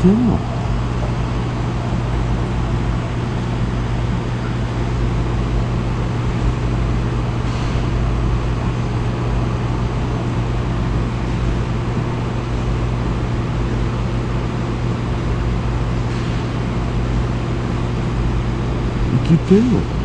ってんの？生きてんの？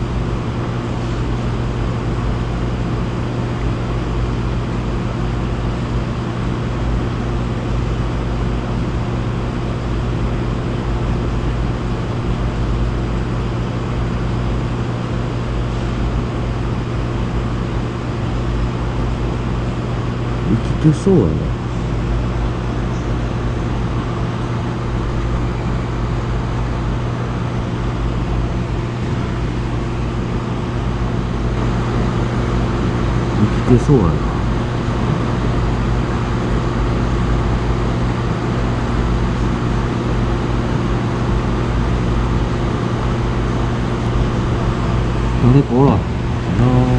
生きてそうやな。生きてそうやな。誰かおらんな。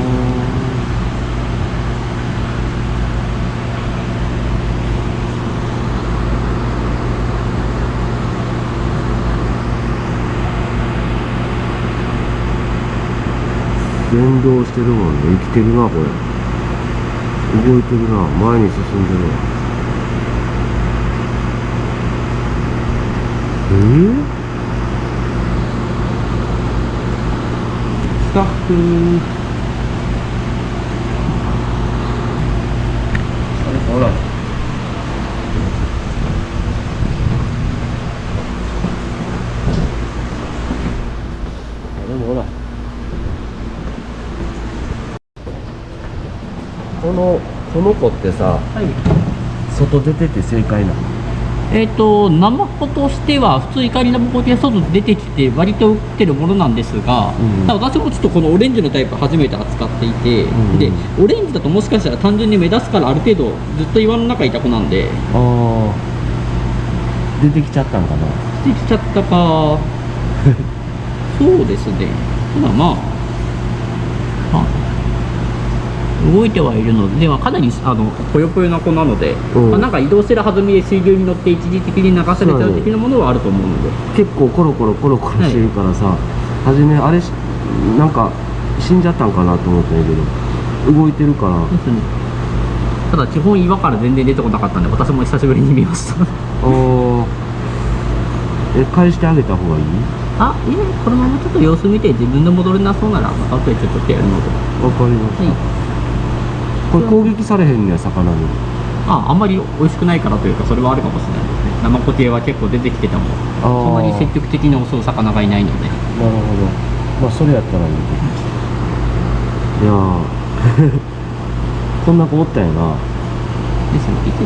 連動してるもんね。生きてるなこれ。動いてるな。前に進んでるわ。えー、スタッフ。ほら。でもほら。のこの子ってさはい。外出てて正解なの？えっ、と、ナマコとしては、普通怒りナマコで外出てきて、割と売ってるものなんですが、うん。私もちょっとこのオレンジのタイプ初めて扱っていて、うん。で、オレンジだともしかしたら単純に目立つからある程度ずっと岩の中にいた子なんで、ああ出てきちゃったんかな？できちゃったか、そうですね。ただまあ、あ動いてはいるので、ではかなりあのぽよぽよな子なので、うん。まあ、なんか移動してる弾みで水流に乗って一時的に流されちゃう的なものはあると思うので。結構コロコロコロコロしてるからさ、はじめあれしなんか死んじゃったんかなと思ったんやけど動いてるから。ですね。ただ基本岩から全然出てこなかったんで私も久しぶりに見ました。あー。え返してあげた方がいい？あいえこのままちょっと様子見て自分で戻れなそうならまた後でちょっとやるので。わかりました、はいこれ攻撃されへんねや魚に。ああんまり美味しくないからというかそれはあるかもしれない。ですねナマコ系は結構出てきててもあー。そんなに積極的に襲う魚がいないので。なるほど。まあそれやったらいいけど。いやー。こんな子おったんやな。ですのでで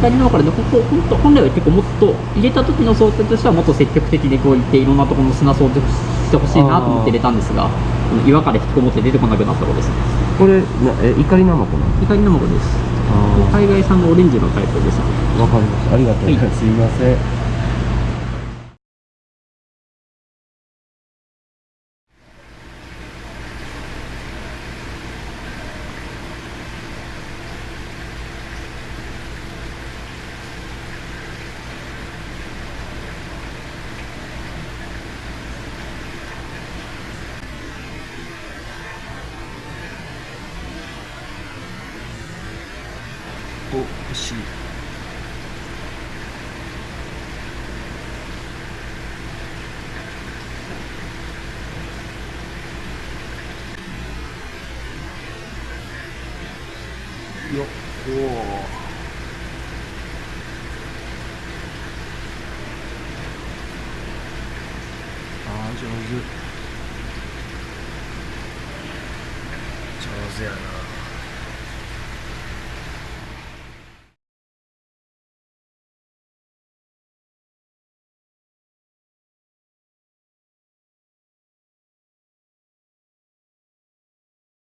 左の方からねここ本当本来は結構もっと入れた時の想定としてはもっと積極的にこういっていろんなところの砂掃除してほしいなと思って入れたんですが岩から引きこもって出てこなくなった子です。ねこれなえ怒りナマコなの？光の子です。あ海外産のオレンジのタイプです。わかりました。ありがとう。ござい。ます、すいませんお欲しい。よっおおあー上手。上手やな。